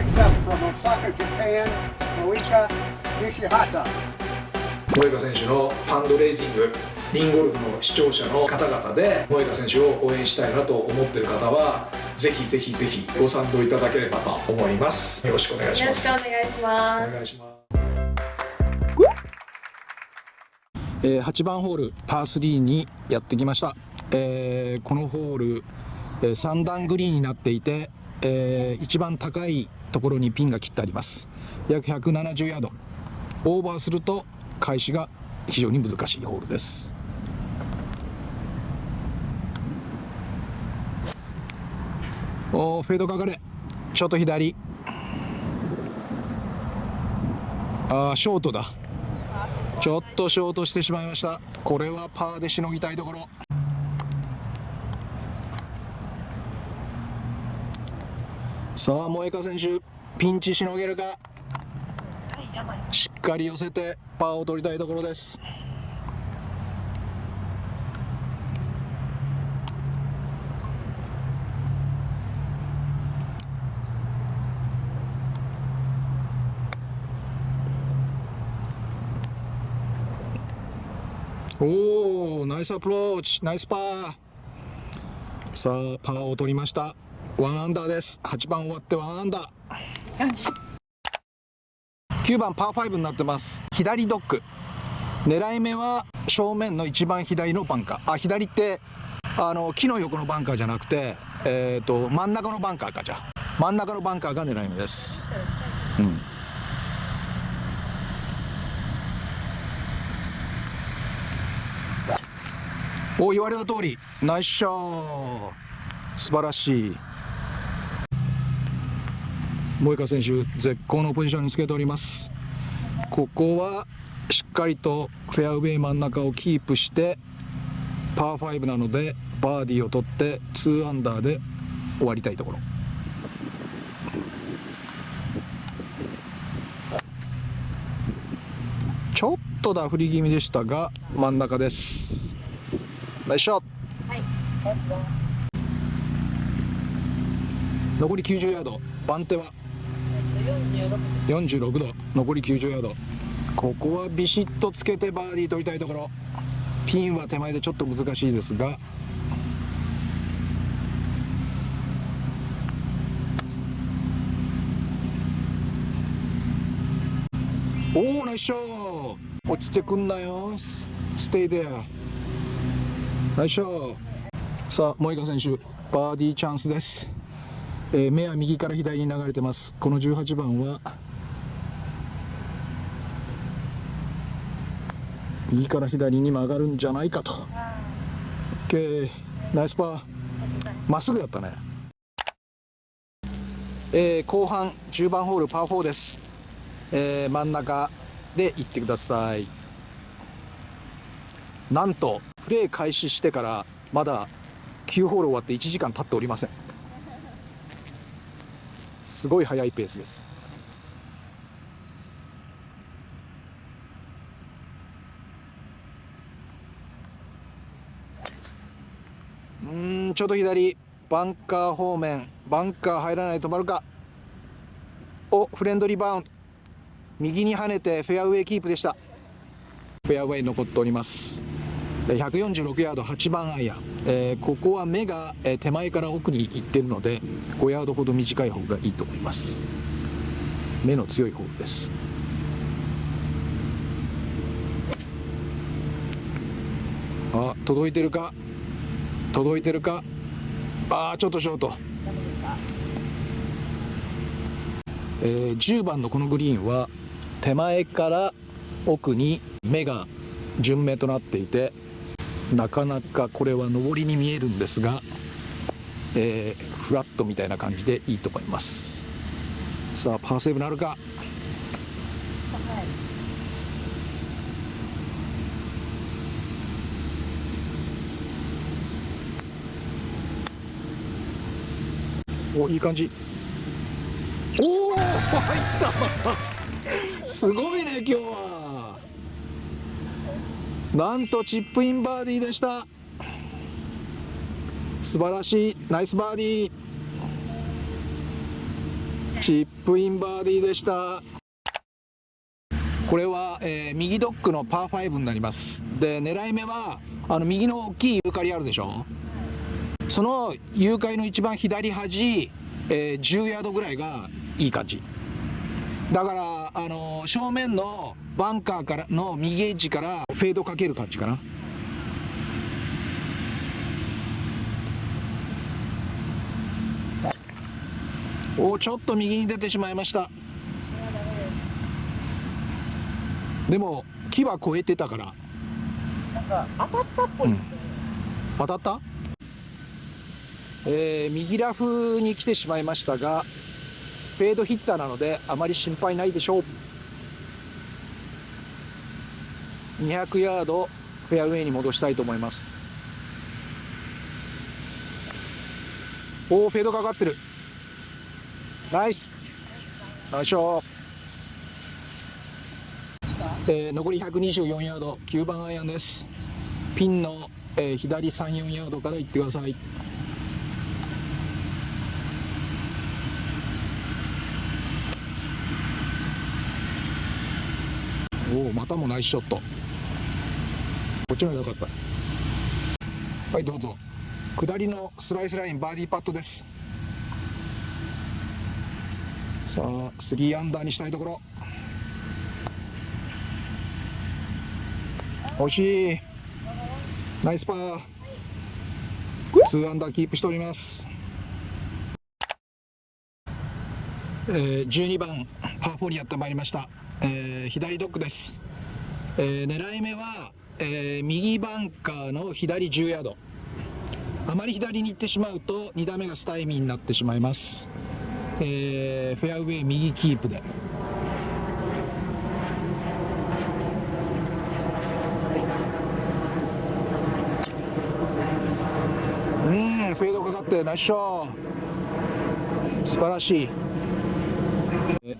picked up from Osaka, Japan, Moika Nishihata. 萌香選手のファンドレイジングリンゴルフの視聴者の方々で萌香選手を応援したいなと思っている方はぜひぜひぜひご賛同いただければと思います。よろしくお願いします。よろしくお願いします。お願いします。えー8番ホールパー3にやってきました、えーこのホール、えー3段グリーンになっていて、えー一番高いところにピンが切ってあります。約170ヤード。オーバーすると開始が非常に難しいホールです。おーフェードかかれ。ちょっと左。あーショートだ。ちょっとショートしてしまいました。これはパーでしのぎたいところ。さあ萌香選手ピンチしのげるか？しっかり寄せてパーを取りたいところです。おおナイスアプローチナイスパー。さあパーを取りました。ワンアンダーです。8番終わってワンアンダー。9番パー5になってます。左ドッグ。狙い目は正面の一番左のバンカー。あ左ってあの木の横のバンカーじゃなくてえっ、と真ん中のバンカーかじゃ。あ真ん中のバンカーが狙い目です。うん。お言われた通り。ナイスショー。素晴らしい萌香選手絶好のポジションにつけております。ここはしっかりとフェアウェイ真ん中をキープしてパー5なのでバーディーを取って2アンダーで終わりたいところ。ちょっとダフり気味でしたが真ん中です。ナイスショット。残り90ヤード。番手は46度。残り90ヤード。ここはビシッとつけてバーディー取りたいところ。ピンは手前でちょっと難しいですが。おおナイスショー。落ちてくんなよ。ステイデア。ナイスショー。さあ萌香選手バーディーチャンスです。えー目は右から左に流れてます。この18番は右から左に曲がるんじゃないかと。OK ナイスパー。まっすぐだったね。えー後半10番ホールパー4です、えー真ん中で行ってください。なんとプレー開始してからまだ9ホール終わって1時間経っておりません。すごい速いペースです。うんちょっと左バンカー方面バンカー入らないと止まるか。おフレンドリーバウンド。右に跳ねてフェアウェイキープでした。フェアウェイ残っております。146ヤード8番アイアン、えーここは目が手前から奥に行ってるので5ヤードほど短い方がいいと思います。目の強い方です。あ届いてるか？届いてるか？あーちょっとショート。えー10番のこのグリーンは手前から奥に目が順目となっていてなかなかこれは上りに見えるんですが、えーフラットみたいな感じでいいと思います。さあパーセーブなるか？おいい感じ。おお入った。すごいね今日は。なんとチップインバーディーでした。素晴らしい。ナイスバーディー。チップインバーディーでした。これは、えー、右ドッグのパー5になります。で狙い目はあの右の大きいユーカリあるでしょ。そのユーカリの一番左端、えー、10ヤードぐらいがいい感じ。だからあの正面のバンカーからの右エッジからフェードかける感じかな。おちょっと右に出てしまいました。でも木は越えてたから。なんか当たったっぽい、うん、当たった？えー、右ラフに来てしまいましたがフェードヒッターなのであまり心配ないでしょう。200ヤードフェアウェイに戻したいと思います。おおフェードかかってる。ナイス。ナイスえー、残り124ヤード9番アイアンです。ピンの、えー、左34ヤードから行ってください。おおまたもナイスショット。こっちの方が良かった。はいどうぞ。下りのスライスラインバーディーパットです。さあ3アンダーにしたいところ。惜しい。ナイスパー。2アンダーキープしております。えー、12番パー4にやってまいりました、えー、左ドッグです、えー、狙い目は、えー、右バンカーの左10ヤード。あまり左に行ってしまうと2打目がスタイミーになってしまいます、えー、フェアウェイ右キープで。うんフェードかかってナイスショー。素晴らしい。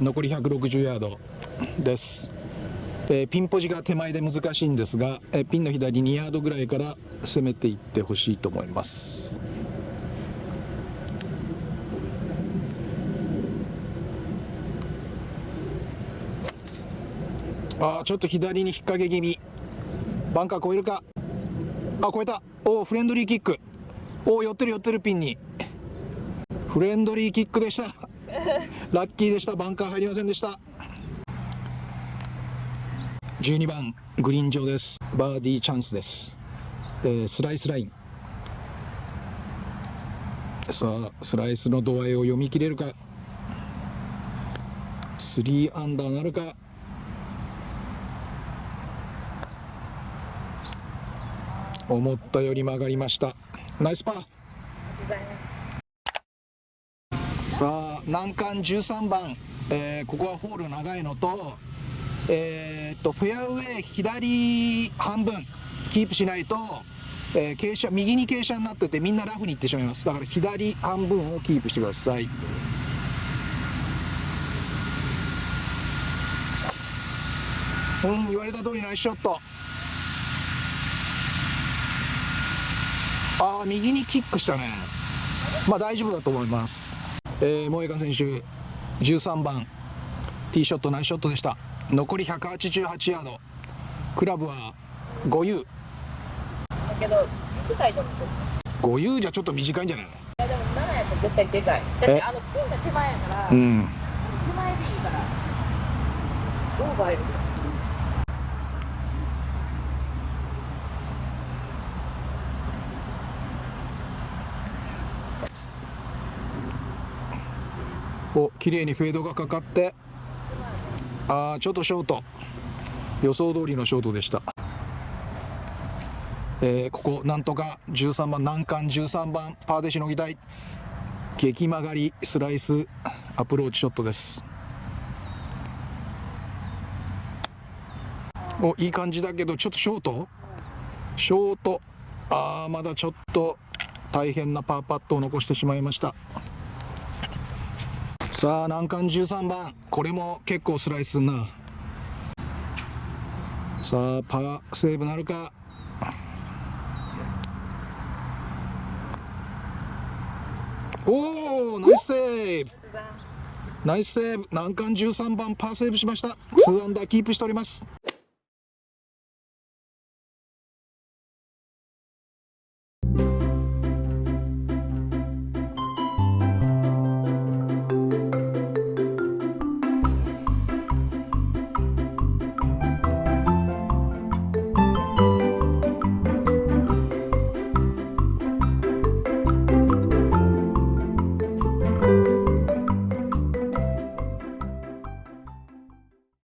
残り160ヤード。です、えー、ピンポジが手前で難しいんですが、えー、ピンの左2ヤードぐらいから攻めていってほしいと思います。あちょっと左に引っ掛け気味。バンカー越えるか？あ越えた。おおフレンドリーキック。おお寄ってる寄ってるピンに。フレンドリーキックでした。ラッキーでした。バンカー入りませんでした。12番グリーン上です。バーディーチャンスです、えー、スライスライン。さあスライスの度合いを読み切れるか。3アンダーなるか。思ったより曲がりました。ナイスパー。さあ難関13番、えー、ここはホール長いのと,、えー、とフェアウェイ左半分キープしないと、えー、傾斜右に傾斜になっててみんなラフに行ってしまいます。だから左半分をキープしてください。うん言われた通りナイスショット。ああ右にキックしたね。まあ大丈夫だと思います。えー、萌香選手13番。ティーショットナイスショットでした。残り188ヤード。クラブは 5U だけど短いと思う。5 U じゃちょっと短いんじゃない？いやでも7やと絶対でかい。だってあのピンが手前やから、うん、手前でいいからオーバーいるお綺麗にフェードがかかってあーちょっとショート。予想通りのショートでした、えー、ここなんとか13番難関13番パーでしのぎたい。激曲がりスライスアプローチショットです。おいい感じだけどちょっとショート？ショート。あーまだちょっと大変なパーパットを残してしまいました。さあ難関13番。これも結構スライスすんな。さあパワーセーブなるか。おおナイスセーブ。ナイスセーブ。難関13番パーセーブしました。2アンダーキープしております。